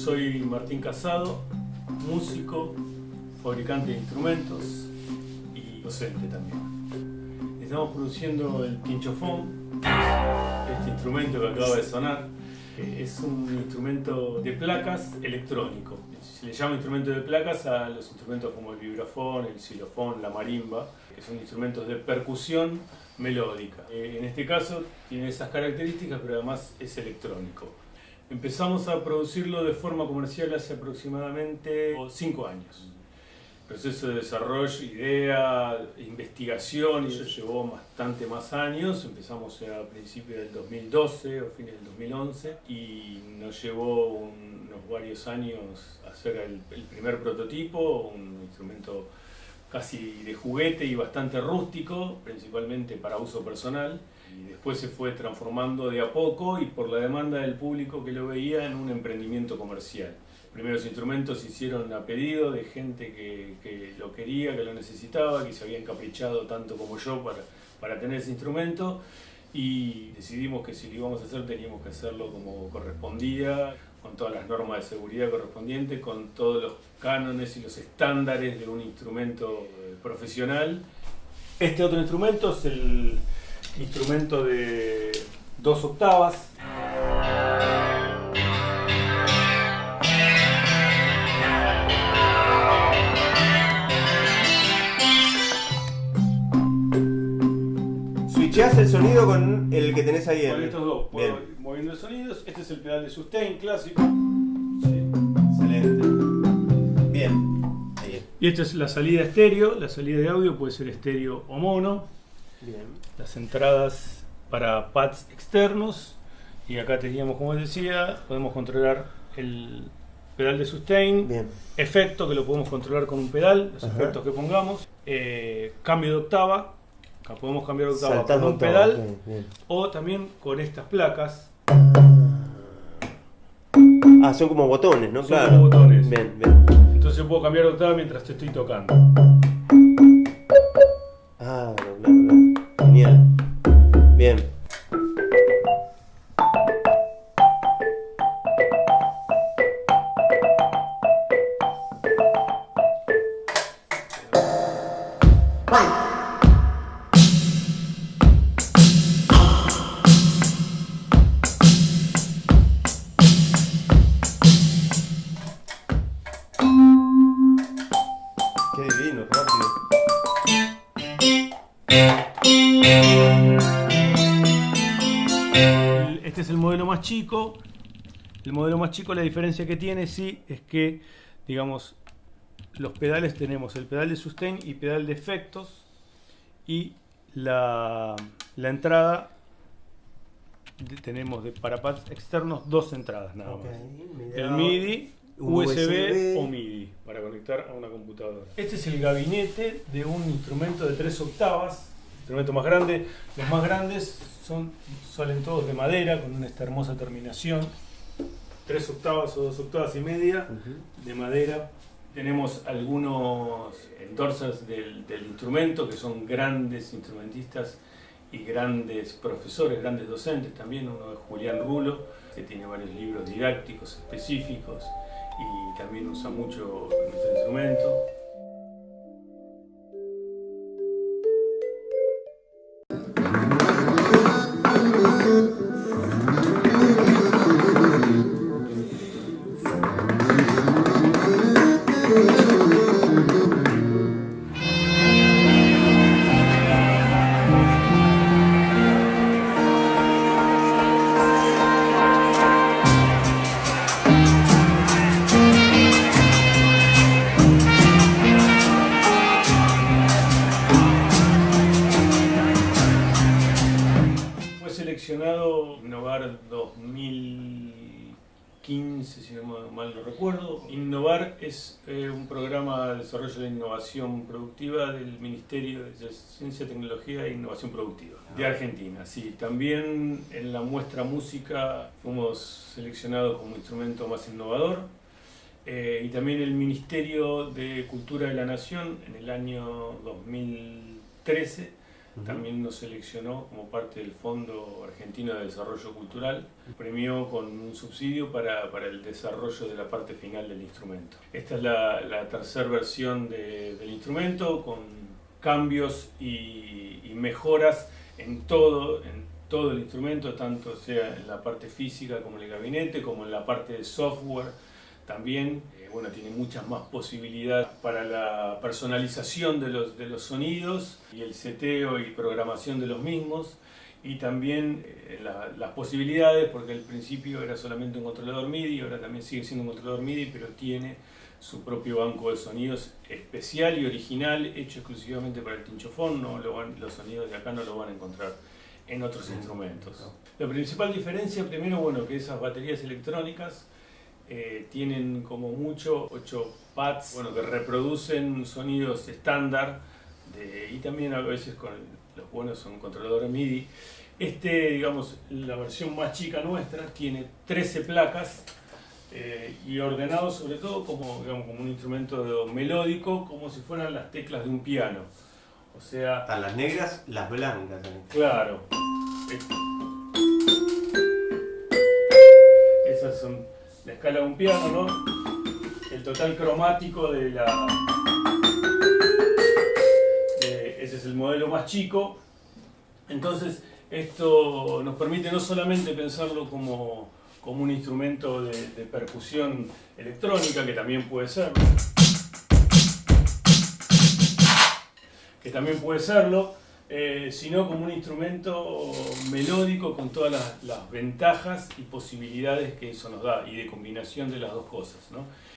soy Martín Casado, músico, fabricante de instrumentos y docente también. Estamos produciendo el pinchofón, este instrumento que acaba de sonar. Es un instrumento de placas electrónico. Se le llama instrumento de placas a los instrumentos como el vibrafón, el xilofón, la marimba, que son instrumentos de percusión melódica. Eh, en este caso tiene esas características, pero además es electrónico. Empezamos a producirlo de forma comercial hace aproximadamente 5 años. Proceso de desarrollo, idea, investigación, eso llevó bastante más años. Empezamos a principios del 2012 o fines del 2011 y nos llevó unos varios años hacer el, el primer prototipo, un instrumento casi de juguete y bastante rústico, principalmente para uso personal y después se fue transformando de a poco y por la demanda del público que lo veía en un emprendimiento comercial. Primeros instrumentos se hicieron a pedido de gente que, que, lo quería, que lo necesitaba, que se había encaprichado tanto como yo para, para tener ese instrumento y decidimos que si lo íbamos a hacer teníamos que hacerlo como correspondía, con todas las normas de seguridad correspondientes, con todos los cánones y los estándares de un instrumento eh, profesional. Este otro instrumento es el instrumento de dos octavas. Switcheás el sonido con el que tenés ahí. Con el- estos dos, puedo Bien. ir moviendo sonidos. Este es el pedal de sustain clásico. Excelente. Bien. Ahí. Y esta es la salida estéreo. La salida de audio puede ser estéreo o mono. Bien. Las entradas para pads externos. Y acá teníamos, como decía, podemos controlar el pedal de sustain. Bien. Efecto que lo podemos controlar con un pedal, los Ajá. efectos que pongamos. Eh, cambio de octava. Acá podemos cambiar de octava Saltando con un octava, pedal. O también con estas placas. Ah, son como botones, ¿no? Son claro. como botones. Bien, bien. Entonces puedo cambiar de octava mientras te estoy tocando. Ah, Este es el modelo más chico. El modelo más chico, la diferencia que tiene, sí, es que, digamos, los pedales tenemos el pedal de sustain y pedal de efectos. Y la, la entrada, de- tenemos de para pads externos dos entradas nada más. El MIDI, USB, USB. o MIDI para conectar a una computadora. Este es el gabinete de un instrumento de tres octavas, instrumento más grande. Los más grandes son, salen todos de madera con esta hermosa terminación. Tres octavas o dos octavas y media de madera. Tenemos algunos endorsers del, del instrumento que son grandes instrumentistas y grandes profesores, grandes docentes también. Uno es Julián Rulo, que tiene varios libros didácticos específicos y también usa mucho nuestro instrumento. Seleccionado Innovar 2015, si no ma- mal no recuerdo. Innovar es eh, un programa de desarrollo de innovación productiva del Ministerio de Ciencia, Tecnología e Innovación Productiva de Argentina. Sí, también en la muestra música fuimos seleccionados como instrumento más innovador. Eh, y también el Ministerio de Cultura de la Nación en el año 2013 también nos seleccionó como parte del Fondo Argentino de Desarrollo Cultural, premió con un subsidio para, para el desarrollo de la parte final del instrumento. Esta es la, la tercera versión de, del instrumento con cambios y, mejoras en todo, en todo el instrumento, tanto sea en la parte física como en el gabinete, como en la parte de software también. Eh, bueno, tiene muchas más posibilidades para la personalización de los, de los sonidos y el seteo y programación de los mismos. Y también eh, la, las posibilidades, porque al principio era solamente un controlador MIDI, ahora también sigue siendo un controlador MIDI, pero tiene su propio banco de sonidos especial y original, hecho exclusivamente para el tinchofón, no lo van, los sonidos de acá no lo van a encontrar en otros instrumentos. La principal diferencia, primero, bueno, que esas baterías electrónicas eh, tienen como mucho 8 pads bueno, que reproducen sonidos estándar y también a veces con los buenos son controladores MIDI. Este, digamos, la versión más chica nuestra tiene 13 placas eh, y ordenado sobre todo como, digamos, como un instrumento melódico, como si fueran las teclas de un piano. O sea... Están las negras, las blancas. Claro. Esas son la escala de un piano, ¿no? El total cromático de la... ese es el modelo más chico. Entonces, esto nos permite no solamente pensarlo como, como un instrumento de, percusión electrónica, que también puede ser, que también puede serlo, eh, sino como un instrumento melódico con todas las, las, ventajas y posibilidades que eso nos da y de combinación de las dos cosas. ¿no?